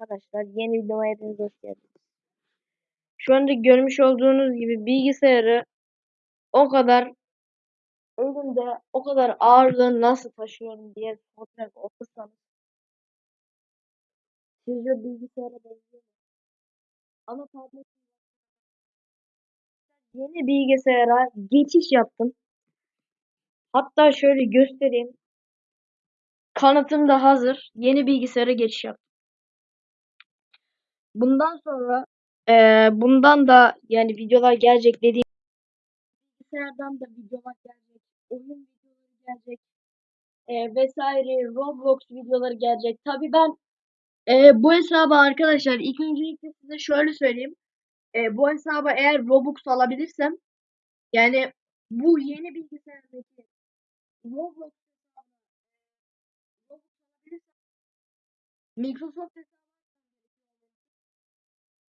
arkadaşlar. Yeni videoma hepiniz hoş geldiniz. Şu anda görmüş olduğunuz gibi bilgisayarı o kadar elimde o kadar ağırlığı nasıl taşıyorum diye soracak olursanız sizce bilgisayara benziyor? Ama tablet yeni bilgisayara geçiş yaptım. Hatta şöyle göstereyim. Kanıtım da hazır. Yeni bilgisayara geçiş yaptım. Bundan sonra eee, bundan da yani videolar gelecek dediğim bilgisayardan da videolar gelecek. Oyun videoları gelecek. eee, vesaire Roblox videoları gelecek. Tabi ben eee, bu hesabı arkadaşlar ilk öncelikle size şöyle söyleyeyim. Eee, bu hesabı eğer Robux alabilirsem yani bu yeni bilgisayardaki Roblox alabilirsem Microsoft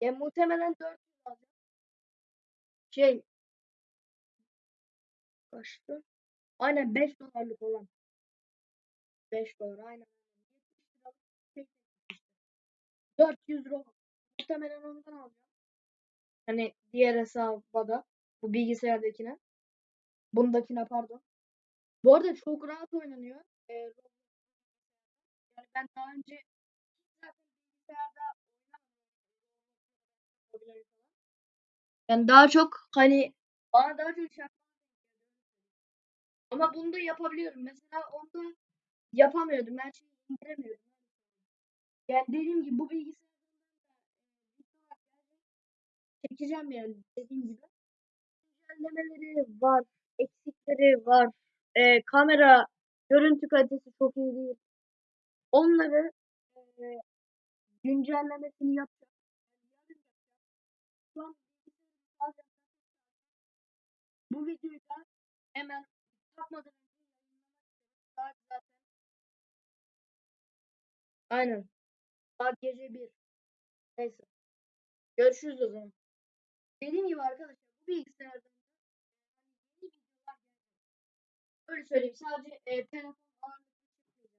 hesabı ya muhtemelen 400 alacağım. Şey kaçtı? Aynen 5 dolarlık olan. 5 dolar aynen. 400 euro. Muhtemelen ondan alacağım. Hani diğer hesaba da. Bu bilgisayardakine. Bundakine pardon. Bu arada çok rahat oynanıyor. Ee, yani ben daha önce bilgisayarda oynamadım. Ben daha çok hani bana daha çok şey ama bunu da yapabiliyorum. Mesela onda yapamıyordum. Ben şeyi indiremiyordum. Yani dediğim gibi bu bilgisayardan çekeceğim yani dediğim gibi. Güncellemeleri var, eksikleri var. Ee, kamera görüntü kalitesi çok iyi değil. Onları e, güncellemesini yapacağım. Şu an bu videoyu da hemen yapmadan önce yayınlamak istedim. Saat zaten Aynen. Saat gece 1. Neyse. Görüşürüz o zaman. Dediğim gibi arkadaşlar bu bilgisayardan hani videolar gelecek. Öyle söyleyeyim. Sadece e, telefon ağırlıklı çıkmayacağım.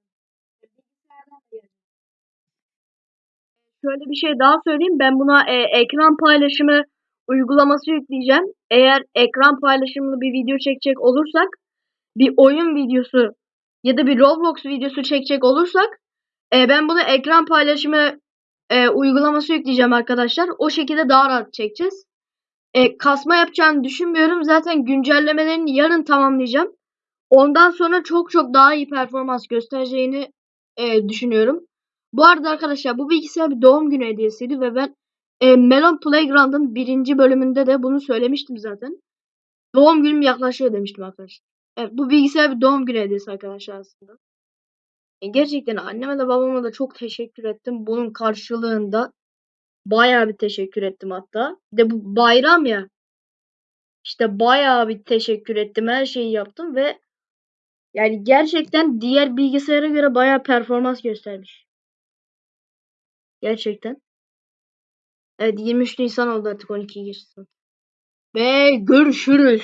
E, bilgisayardan da gelecek. Şöyle bir şey daha söyleyeyim. Ben buna e, ekran paylaşımı uygulaması yükleyeceğim. Eğer ekran paylaşımlı bir video çekecek olursak bir oyun videosu ya da bir Roblox videosu çekecek olursak e, ben bunu ekran paylaşımı e, uygulaması yükleyeceğim arkadaşlar. O şekilde daha rahat çekeceğiz. E, kasma yapacağını düşünmüyorum. Zaten güncellemelerini yarın tamamlayacağım. Ondan sonra çok çok daha iyi performans göstereceğini e, düşünüyorum. Bu arada arkadaşlar bu bilgisayar bir doğum günü hediyesiydi ve ben e, Melon Playground'ın birinci bölümünde de bunu söylemiştim zaten. Doğum günüm yaklaşıyor demiştim arkadaşlar. Evet bu bilgisayar bir doğum günü hediyesi arkadaşlar aslında. E, gerçekten anneme de babama da çok teşekkür ettim. Bunun karşılığında bayağı bir teşekkür ettim hatta. De bu bayram ya. İşte bayağı bir teşekkür ettim. Her şeyi yaptım ve yani gerçekten diğer bilgisayara göre bayağı performans göstermiş. Gerçekten. Evet 23 Nisan oldu artık 12 geçti. Ve görüşürüz.